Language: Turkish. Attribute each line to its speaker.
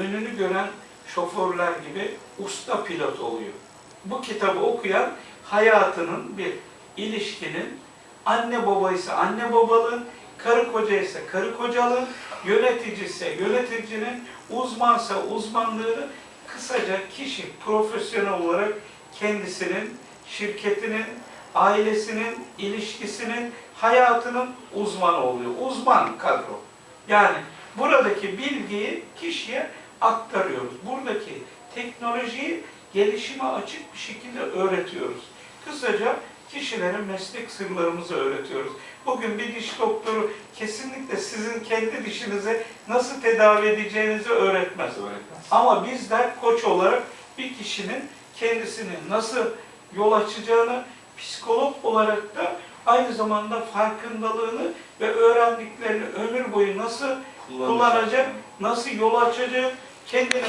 Speaker 1: önünü gören şoförler gibi usta pilot oluyor. Bu kitabı okuyan hayatının bir ilişkinin anne baba ise anne babalığın, karı koca ise karı kocalığın, yönetici ise yöneticinin, uzmansa uzmanlığını kısaca kişi profesyonel olarak kendisinin, şirketinin, ailesinin, ilişkisinin, hayatının uzmanı oluyor. Uzman kadro. Yani buradaki bilgiyi kişiye aktarıyoruz. Buradaki teknolojiyi gelişime açık bir şekilde öğretiyoruz. Kısaca kişilere meslek sırlarımızı öğretiyoruz. Bugün bir diş doktoru kesinlikle sizin kendi dişinize nasıl tedavi edeceğinizi öğretmez.
Speaker 2: Öğretmez.
Speaker 1: Ama bizler koç olarak bir kişinin kendisini nasıl yol açacağını, psikolog olarak da aynı zamanda farkındalığını ve öğrendiklerini ömür boyu nasıl kullanacak, nasıl yol açacak, kendini